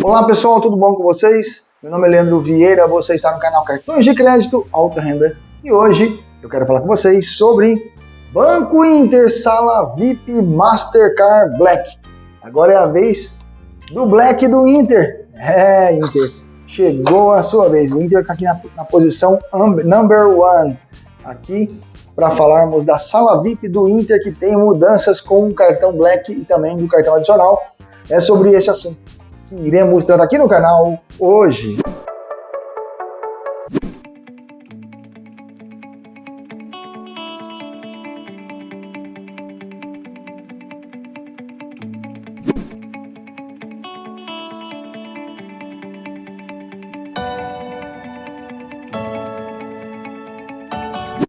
Olá pessoal, tudo bom com vocês? Meu nome é Leandro Vieira, você está no canal Cartões de Crédito Alta Renda e hoje eu quero falar com vocês sobre Banco Inter Sala VIP Mastercard Black. Agora é a vez do Black do Inter. É, Inter, chegou a sua vez. O Inter está aqui na, na posição number one. Aqui para falarmos da sala VIP do Inter que tem mudanças com o cartão Black e também do cartão adicional. É sobre este assunto que iremos tratar aqui no canal hoje.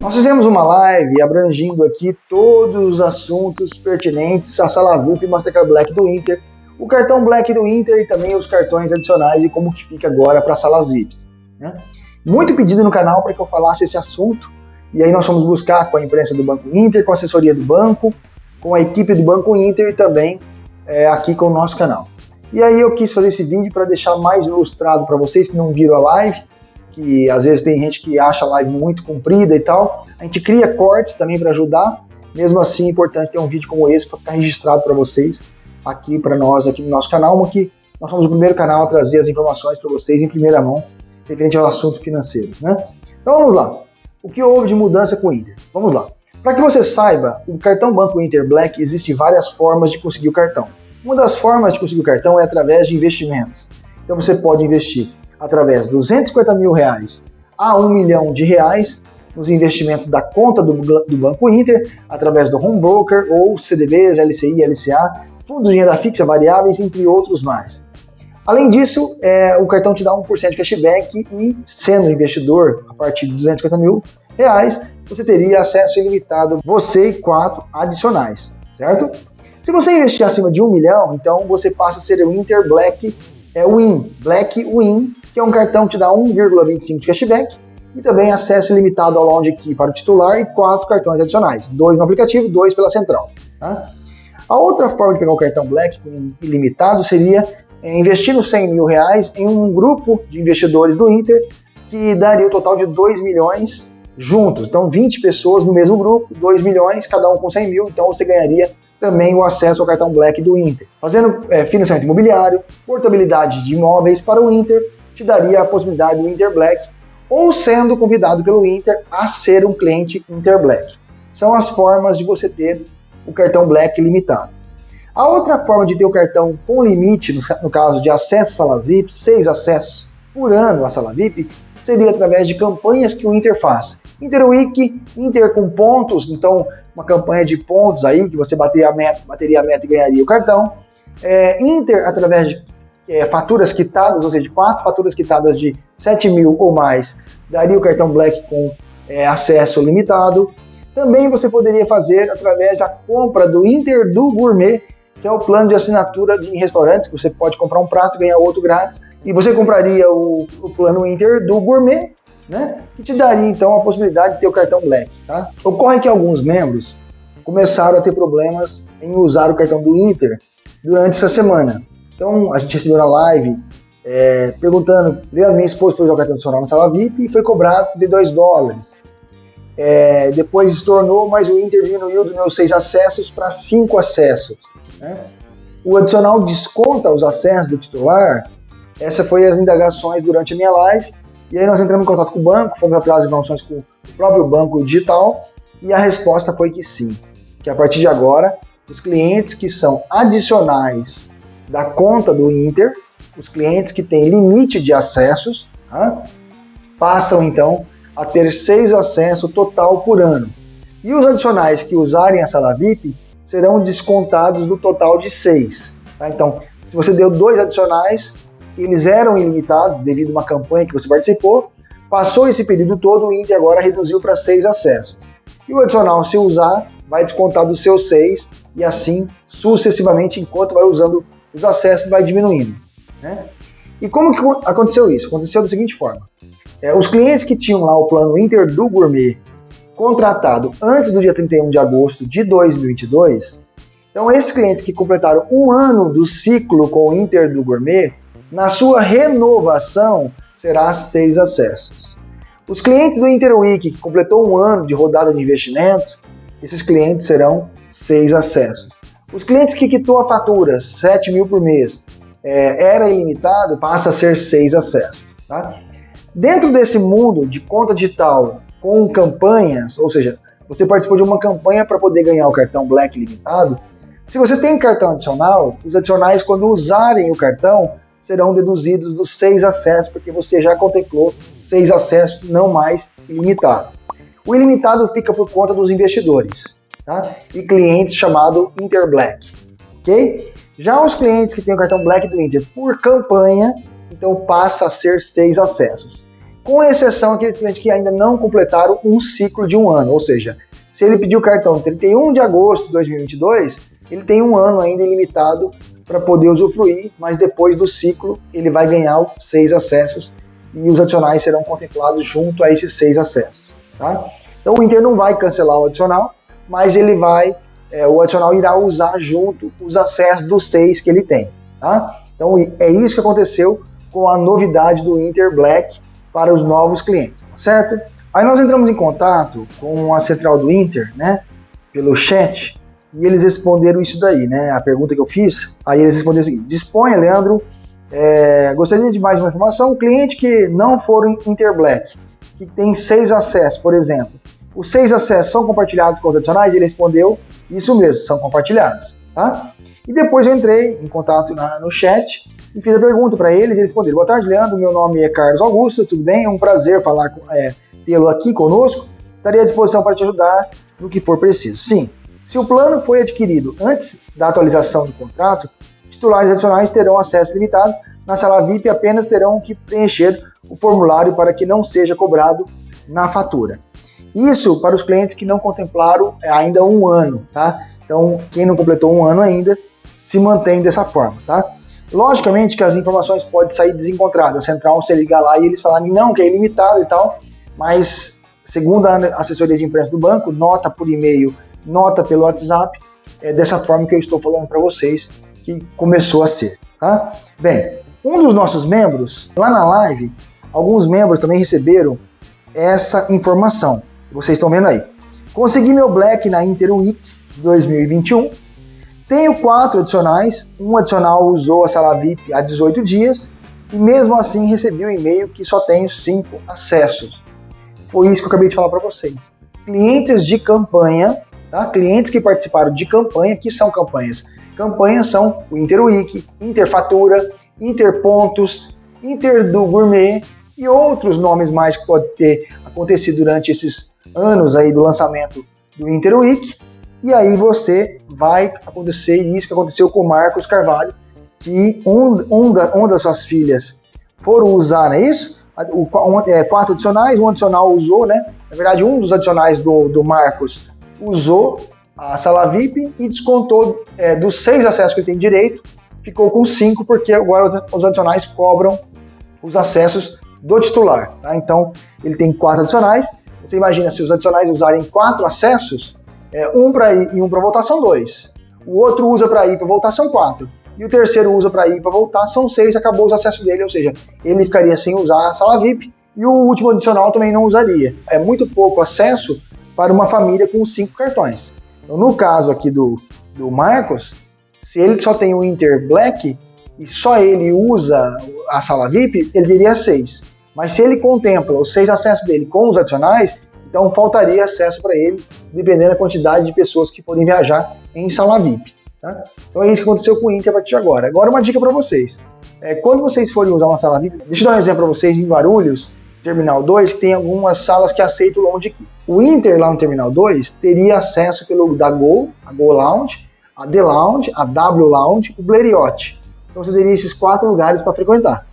Nós fizemos uma live abrangindo aqui todos os assuntos pertinentes à sala VIP Mastercard Black do Inter o cartão Black do Inter e também os cartões adicionais e como que fica agora para salas VIPs. Né? Muito pedido no canal para que eu falasse esse assunto, e aí nós fomos buscar com a imprensa do Banco Inter, com a assessoria do banco, com a equipe do Banco Inter e também é, aqui com o nosso canal. E aí eu quis fazer esse vídeo para deixar mais ilustrado para vocês que não viram a live, que às vezes tem gente que acha a live muito comprida e tal. A gente cria cortes também para ajudar. Mesmo assim, é importante ter um vídeo como esse para ficar registrado para vocês aqui para nós, aqui no nosso canal, uma que nós somos o primeiro canal a trazer as informações para vocês em primeira mão, referente ao assunto financeiro. Né? Então vamos lá. O que houve de mudança com o Inter? Vamos lá. Para que você saiba, o cartão Banco Inter Black existe várias formas de conseguir o cartão. Uma das formas de conseguir o cartão é através de investimentos. Então você pode investir através de 250 mil reais a 1 milhão de reais nos investimentos da conta do, do Banco Inter, através do home broker ou CDBs, LCI, LCA, fundos de renda fixa variáveis, entre outros mais. Além disso, é, o cartão te dá 1% de cashback e, sendo investidor a partir de 250 mil reais, você teria acesso ilimitado, você e quatro adicionais, certo? Se você investir acima de um milhão, então você passa a ser o Inter Black é, Win, Black Win, que é um cartão que te dá 1,25 de cashback e também acesso ilimitado ao lounge aqui para o titular e quatro cartões adicionais, dois no aplicativo, dois pela central. Tá? A outra forma de pegar o cartão Black ilimitado seria é, investindo 100 mil reais em um grupo de investidores do Inter que daria o um total de 2 milhões juntos. Então, 20 pessoas no mesmo grupo, 2 milhões, cada um com 100 mil, então você ganharia também o acesso ao cartão Black do Inter. Fazendo é, financiamento imobiliário, portabilidade de imóveis para o Inter, te daria a possibilidade do Inter Black, ou sendo convidado pelo Inter a ser um cliente Inter Black. São as formas de você ter o cartão Black limitado. A outra forma de ter o cartão com limite, no, caso de acesso às salas VIP, seis acessos por ano à sala VIP, seria através de campanhas que o Inter faz. Interweek, Inter com pontos, então uma campanha de pontos aí, que você bateria a meta, bateria a meta e ganharia o cartão. É, Inter através de é, faturas quitadas, ou seja, quatro faturas quitadas de 7 mil ou mais, daria o cartão Black com é, acesso limitado. Também você poderia fazer através da compra do Inter do Gourmet, que é o plano de assinatura de restaurantes, que você pode comprar um prato e ganhar outro grátis. E você compraria o, o plano Inter do Gourmet, né? Que te daria então a possibilidade de ter o cartão Black. Tá? Ocorre que alguns membros começaram a ter problemas em usar o cartão do Inter durante essa semana. Então a gente recebeu na live é, perguntando, minha esposa foi usar o cartão adicional na sala VIP e foi cobrado de 2 dólares. É, depois estornou, mas o Inter diminuiu dos meus seis acessos para cinco acessos. Né? O adicional desconta os acessos do titular. Essa foi as indagações durante a minha live. E aí nós entramos em contato com o banco, fomos atrás de informações com o próprio banco digital e a resposta foi que sim, que a partir de agora os clientes que são adicionais da conta do Inter, os clientes que têm limite de acessos, tá? passam então a ter seis acessos total por ano. E os adicionais que usarem a sala VIP serão descontados do total de seis. Tá? Então, se você deu dois adicionais, eles eram ilimitados devido a uma campanha que você participou, passou esse período todo, o Inter agora reduziu para seis acessos. E o adicional, se usar, vai descontar dos seus seis e assim sucessivamente, enquanto vai usando os acessos, vai diminuindo. Né? E como que aconteceu isso? Aconteceu da seguinte forma. É, os clientes que tinham lá o plano Inter do Gourmet contratado antes do dia 31 de agosto de 2022, então esses clientes que completaram um ano do ciclo com o Inter do Gourmet, Na sua renovação, será seis acessos. Os clientes do Interweek que completou um ano de rodada de investimentos, esses clientes serão seis acessos. Os clientes que quitou a fatura 7 mil por mês é, era ilimitado, passa a ser seis acessos. Tá? Dentro desse mundo de conta digital com campanhas, ou seja, você participou de uma campanha para poder ganhar o cartão Black limitado, se você tem cartão adicional, os adicionais, quando usarem o cartão, serão deduzidos dos seis acessos, porque você já contemplou seis acessos, não mais ilimitado. O ilimitado fica por conta dos investidores tá? e clientes chamado Interblack, ok? Já os clientes que têm o cartão Black do Inter por campanha, então passa a ser seis acessos. Com exceção aqueles clientes que ainda não completaram um ciclo de um ano, ou seja, se ele pediu o cartão 31 de agosto de 2022, ele tem um ano ainda ilimitado para poder usufruir, mas depois do ciclo ele vai ganhar seis acessos e os adicionais serão contemplados junto a esses seis acessos. Tá? Então o Inter não vai cancelar o adicional, mas ele vai, é, o adicional irá usar junto os acessos dos seis que ele tem. Tá? Então é isso que aconteceu com a novidade do Inter Black para os novos clientes, tá certo? Aí nós entramos em contato com a central do Inter, né, pelo chat, e eles responderam isso daí, né? A pergunta que eu fiz, aí eles responderam assim: disponha, Leandro, é, gostaria de mais uma informação. Cliente que não for Interblack, que tem seis acessos, por exemplo, os seis acessos são compartilhados com os adicionais? Ele respondeu: isso mesmo, são compartilhados, tá? E depois eu entrei em contato na, no chat e fiz a pergunta para eles. Eles responderam: Boa tarde, Leandro. Meu nome é Carlos Augusto, tudo bem? É um prazer falar é, tê-lo aqui conosco. Estaria à disposição para te ajudar no que for preciso. Sim, se o plano foi adquirido antes da atualização do contrato, titulares adicionais terão acesso limitado. Na sala VIP apenas terão que preencher o formulário para que não seja cobrado na fatura. Isso para os clientes que não contemplaram ainda um ano, tá? Então, quem não completou um ano ainda, se mantém dessa forma, tá? Logicamente que as informações podem sair desencontradas. A central, você ligar lá e eles falarem não, que é ilimitado e tal, mas segundo a assessoria de imprensa do banco, nota por e-mail nota pelo WhatsApp, é dessa forma que eu estou falando para vocês que começou a ser, tá? Bem, um dos nossos membros, lá na live, alguns membros também receberam essa informação. Vocês estão vendo aí. Consegui meu Black na Inter Week 2021. Tenho quatro adicionais. Um adicional usou a sala VIP há 18 dias. E mesmo assim recebi um e-mail que só tenho cinco acessos. Foi isso que eu acabei de falar para vocês. Clientes de campanha Tá? Clientes que participaram de campanha, que são campanhas? Campanhas são o Interweek, Interfatura, Interpontos, Inter do Gourmet e outros nomes mais que pode ter acontecido durante esses anos aí do lançamento do Interweek. E aí você vai acontecer isso que aconteceu com o Marcos Carvalho, que um, um, da, uma das suas filhas foram usar, não é isso? O, um, é, quatro adicionais, um adicional usou, né? Na verdade, um dos adicionais do, do Marcos usou a sala VIP e descontou é, dos seis acessos que ele tem direito, ficou com cinco, porque agora os adicionais cobram os acessos do titular. Tá? Então, ele tem quatro adicionais. Você imagina se os adicionais usarem quatro acessos, é, um para ir e um para voltar são dois. O outro usa para ir para voltar são quatro. E o terceiro usa para ir para voltar são seis, acabou os acessos dele, ou seja, ele ficaria sem usar a sala VIP e o último adicional também não usaria. É muito pouco acesso para uma família com cinco cartões. Então, no caso aqui do, do Marcos, se ele só tem o Inter Black e só ele usa a sala VIP, ele teria seis. Mas se ele contempla os seis acessos dele com os adicionais, então faltaria acesso para ele, dependendo da quantidade de pessoas que forem viajar em sala VIP. Tá? Então é isso que aconteceu com o Inter a partir de agora. Agora uma dica para vocês. É, quando vocês forem usar uma sala VIP, deixa eu dar um exemplo para vocês em Guarulhos, Terminal 2, que tem algumas salas que aceitam lounge key. O Inter lá no Terminal 2 teria acesso pelo da Gol, a Gol Lounge, a The Lounge, a W Lounge, o Blériot. Então você teria esses quatro lugares para frequentar.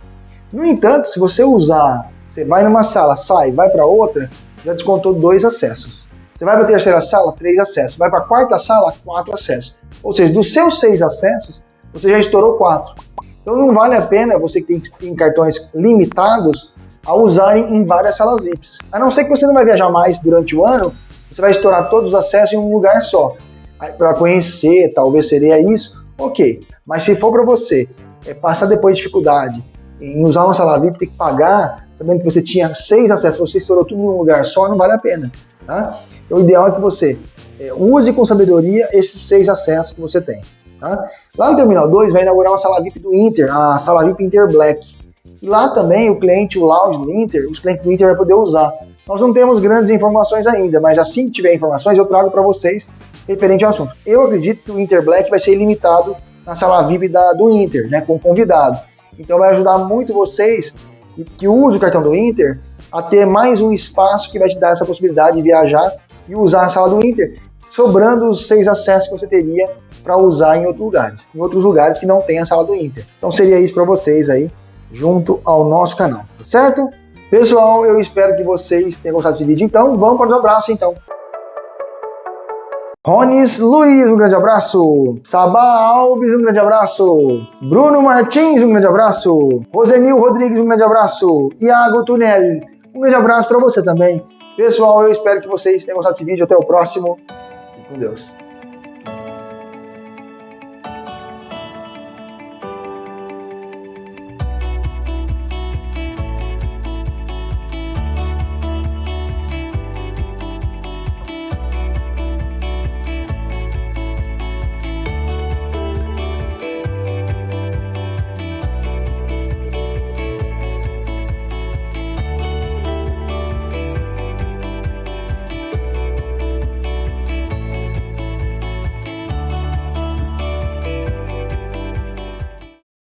No entanto, se você usar, você vai numa sala, sai, vai para outra, já descontou dois acessos. Você vai para a terceira sala, três acessos. Vai para a quarta sala, quatro acessos. Ou seja, dos seus seis acessos, você já estourou quatro. Então não vale a pena você que tem, cartões limitados a usarem em várias salas VIPs. A não ser que você não vai viajar mais durante o ano, você vai estourar todos os acessos em um lugar só. Para conhecer, talvez seria isso, ok. Mas se for para você é, passar depois dificuldade, em usar uma sala VIP, ter que pagar, sabendo que você tinha seis acessos, você estourou tudo em um lugar só, não vale a pena. Tá? Então, o ideal é que você é, use com sabedoria esses seis acessos que você tem. Tá? Lá no Terminal 2 vai inaugurar uma sala VIP do Inter, a sala VIP Inter Black. E lá também o cliente, o lounge do Inter, os clientes do Inter vão poder usar. Nós não temos grandes informações ainda, mas assim que tiver informações eu trago para vocês referente ao assunto. Eu acredito que o Inter Black vai ser ilimitado na sala VIP da, do Inter, né, com convidado. Então vai ajudar muito vocês que usam o cartão do Inter a ter mais um espaço que vai te dar essa possibilidade de viajar e usar a sala do Inter, sobrando os seis acessos que você teria para usar em outros lugares, em outros lugares que não tem a sala do Inter. Então seria isso para vocês aí, junto ao nosso canal, tá certo? Pessoal, eu espero que vocês tenham gostado desse vídeo, então vamos para o abraço então. Ronis Luiz, um grande abraço. Sabá Alves, um grande abraço. Bruno Martins, um grande abraço. Rosenil Rodrigues, um grande abraço. Iago Tunel, um grande abraço para você também. Pessoal, eu espero que vocês tenham gostado desse vídeo. Até o próximo. E com Deus.